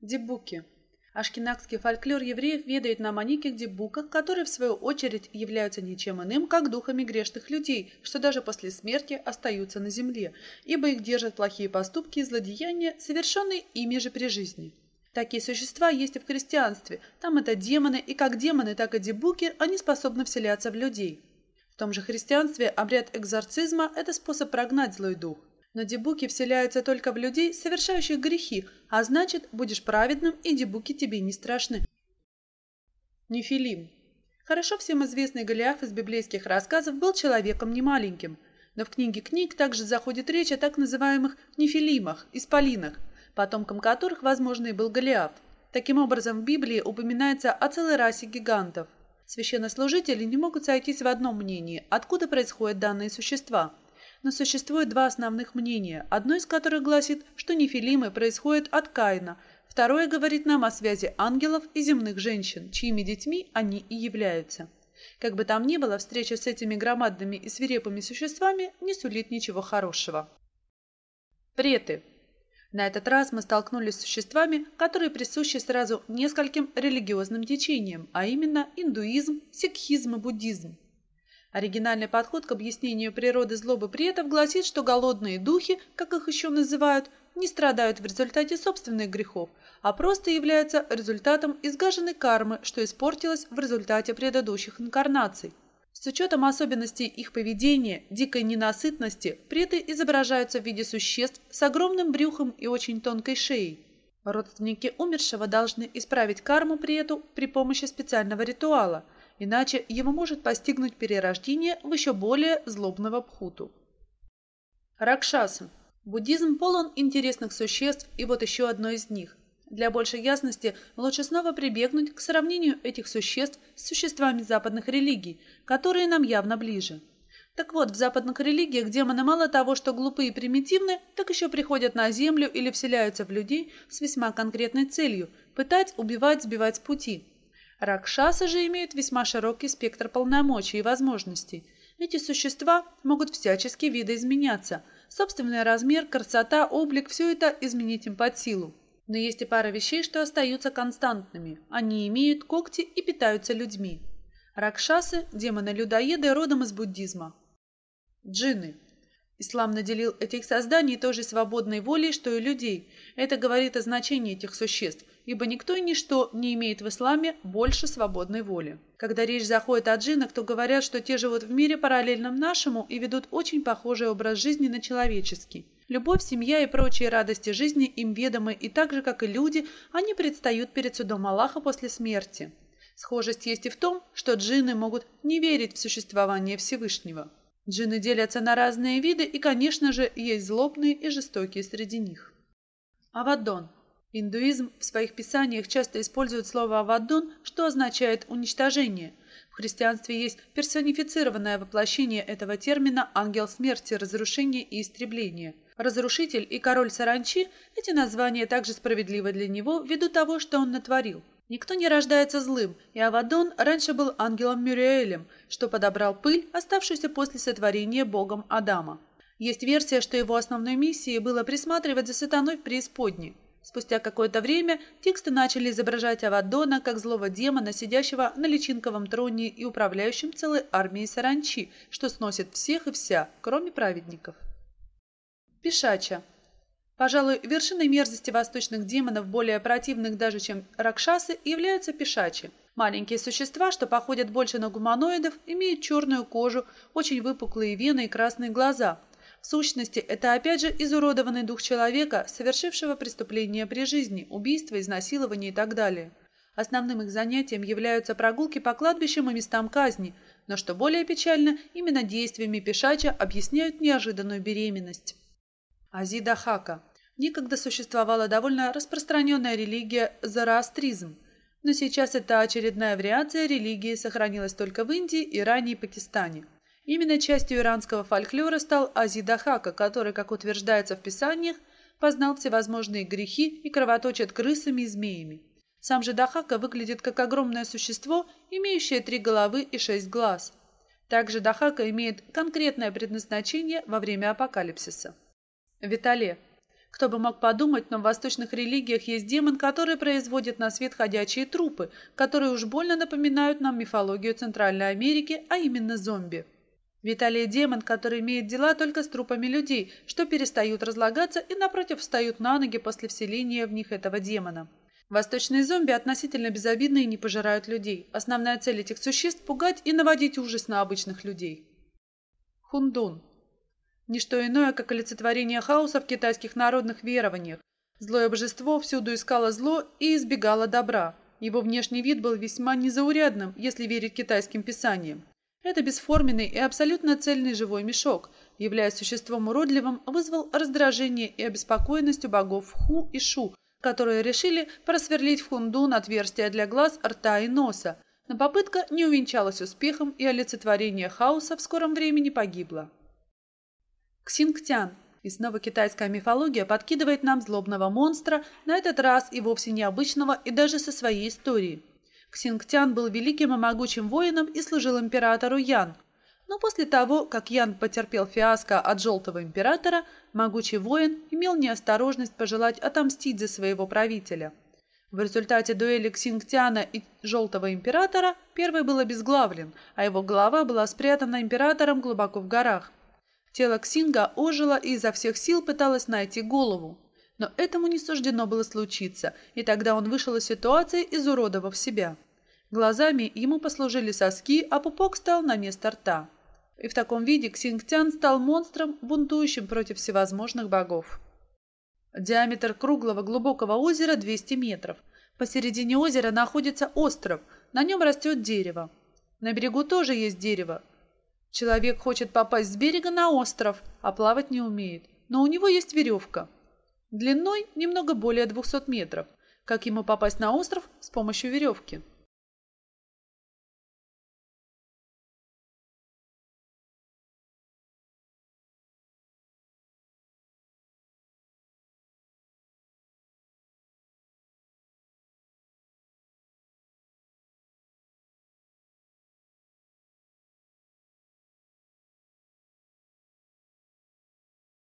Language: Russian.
Дебуки. Ашкенакский фольклор евреев ведает нам о неких дебуках, которые, в свою очередь, являются ничем иным, как духами грешных людей, что даже после смерти остаются на земле, ибо их держат плохие поступки и злодеяния, совершенные ими же при жизни. Такие существа есть и в христианстве. Там это демоны, и как демоны, так и дебуки, они способны вселяться в людей. В том же христианстве обряд экзорцизма – это способ прогнать злой дух. Но дебуки вселяются только в людей, совершающих грехи, а значит, будешь праведным, и дебуки тебе не страшны. Нефилим. Хорошо всем известный Голиаф из библейских рассказов был человеком немаленьким, но в книге книг также заходит речь о так называемых нефилимах, исполинах, потомком которых, возможно, и был Голиаф. Таким образом, в Библии упоминается о целой расе гигантов. Священнослужители не могут сойтись в одном мнении, откуда происходят данные существа – но существует два основных мнения, одно из которых гласит, что нефилимы происходят от Каина, второе говорит нам о связи ангелов и земных женщин, чьими детьми они и являются. Как бы там ни было, встреча с этими громадными и свирепыми существами не сулит ничего хорошего. Преты. На этот раз мы столкнулись с существами, которые присущи сразу нескольким религиозным течениям, а именно индуизм, сикхизм и буддизм. Оригинальный подход к объяснению природы злобы претов гласит, что голодные духи, как их еще называют, не страдают в результате собственных грехов, а просто являются результатом изгаженной кармы, что испортилось в результате предыдущих инкарнаций. С учетом особенностей их поведения, дикой ненасытности, преты изображаются в виде существ с огромным брюхом и очень тонкой шеей. Родственники умершего должны исправить карму прету при помощи специального ритуала – иначе его может постигнуть перерождение в еще более злобного пхуту. Ракшасы. Буддизм полон интересных существ, и вот еще одно из них. Для большей ясности лучше снова прибегнуть к сравнению этих существ с существами западных религий, которые нам явно ближе. Так вот, в западных религиях демоны мало того, что глупые и примитивны, так еще приходят на землю или вселяются в людей с весьма конкретной целью – пытать, убивать, сбивать с пути – Ракшасы же имеют весьма широкий спектр полномочий и возможностей. Эти существа могут всячески видоизменяться. Собственный размер, красота, облик – все это изменить им под силу. Но есть и пара вещей, что остаются константными. Они имеют когти и питаются людьми. Ракшасы – демоны-людоеды родом из буддизма. Джинны Ислам наделил этих созданий той же свободной волей, что и людей. Это говорит о значении этих существ, ибо никто и ничто не имеет в исламе больше свободной воли. Когда речь заходит о джиннах, то говорят, что те живут в мире параллельном нашему и ведут очень похожий образ жизни на человеческий. Любовь, семья и прочие радости жизни им ведомы, и так же, как и люди, они предстают перед судом Аллаха после смерти. Схожесть есть и в том, что джинны могут не верить в существование Всевышнего. Джинны делятся на разные виды, и, конечно же, есть злобные и жестокие среди них. Авадон. Индуизм в своих писаниях часто использует слово «авадон», что означает «уничтожение». В христианстве есть персонифицированное воплощение этого термина «ангел смерти, разрушения и истребления». Разрушитель и король саранчи – эти названия также справедливы для него ввиду того, что он натворил. Никто не рождается злым, и Авадон раньше был ангелом Мюриэлем, что подобрал пыль, оставшуюся после сотворения богом Адама. Есть версия, что его основной миссией было присматривать за сатаной в преисподней. Спустя какое-то время тексты начали изображать Авадона как злого демона, сидящего на личинковом троне и управляющим целой армией саранчи, что сносит всех и вся, кроме праведников. Пишача Пожалуй, вершиной мерзости восточных демонов, более противных даже, чем ракшасы, являются пешачи. Маленькие существа, что походят больше на гуманоидов, имеют черную кожу, очень выпуклые вены и красные глаза. В сущности, это опять же изуродованный дух человека, совершившего преступление при жизни, убийство, изнасилование и так далее. Основным их занятием являются прогулки по кладбищам и местам казни, но что более печально, именно действиями пешача объясняют неожиданную беременность. Азида Хака Некогда существовала довольно распространенная религия зороастризм, но сейчас эта очередная вариация религии сохранилась только в Индии, Иране и Пакистане. Именно частью иранского фольклора стал Азидахака, который, как утверждается в писаниях, познал всевозможные грехи и кровоточит крысами и змеями. Сам же Дахака выглядит как огромное существо, имеющее три головы и шесть глаз. Также Дахака имеет конкретное предназначение во время апокалипсиса. Витале Кто бы мог подумать, но в восточных религиях есть демон, который производит на свет ходячие трупы, которые уж больно напоминают нам мифологию Центральной Америки, а именно зомби. Виталий – демон, который имеет дела только с трупами людей, что перестают разлагаться и, напротив, встают на ноги после вселения в них этого демона. Восточные зомби относительно безобидны и не пожирают людей. Основная цель этих существ – пугать и наводить ужас на обычных людей. Хундун. Ничто иное, как олицетворение хаоса в китайских народных верованиях. Злое божество всюду искало зло и избегало добра. Его внешний вид был весьма незаурядным, если верить китайским писаниям. Это бесформенный и абсолютно цельный живой мешок, являясь существом уродливым, вызвал раздражение и обеспокоенность у богов Ху и Шу, которые решили просверлить в Хундун отверстия для глаз, рта и носа. Но попытка не увенчалась успехом, и олицетворение хаоса в скором времени погибло. Ксингтян. И снова китайская мифология подкидывает нам злобного монстра, на этот раз и вовсе необычного, и даже со своей историей. Ксингтян был великим и могучим воином и служил императору Ян. Но после того, как Ян потерпел фиаско от Желтого Императора, могучий воин имел неосторожность пожелать отомстить за своего правителя. В результате дуэли Ксингтяна и Желтого Императора первый был обезглавлен, а его голова была спрятана императором глубоко в горах. Тело Ксинга ожило и изо всех сил пыталось найти голову. Но этому не суждено было случиться, и тогда он вышел из ситуации, изуродовав себя. Глазами ему послужили соски, а пупок стал на место рта. И в таком виде Ксингтян стал монстром, бунтующим против всевозможных богов. Диаметр круглого глубокого озера 200 метров. Посередине озера находится остров, на нем растет дерево. На берегу тоже есть дерево. Человек хочет попасть с берега на остров, а плавать не умеет, но у него есть веревка – длиной немного более 200 метров. Как ему попасть на остров с помощью веревки?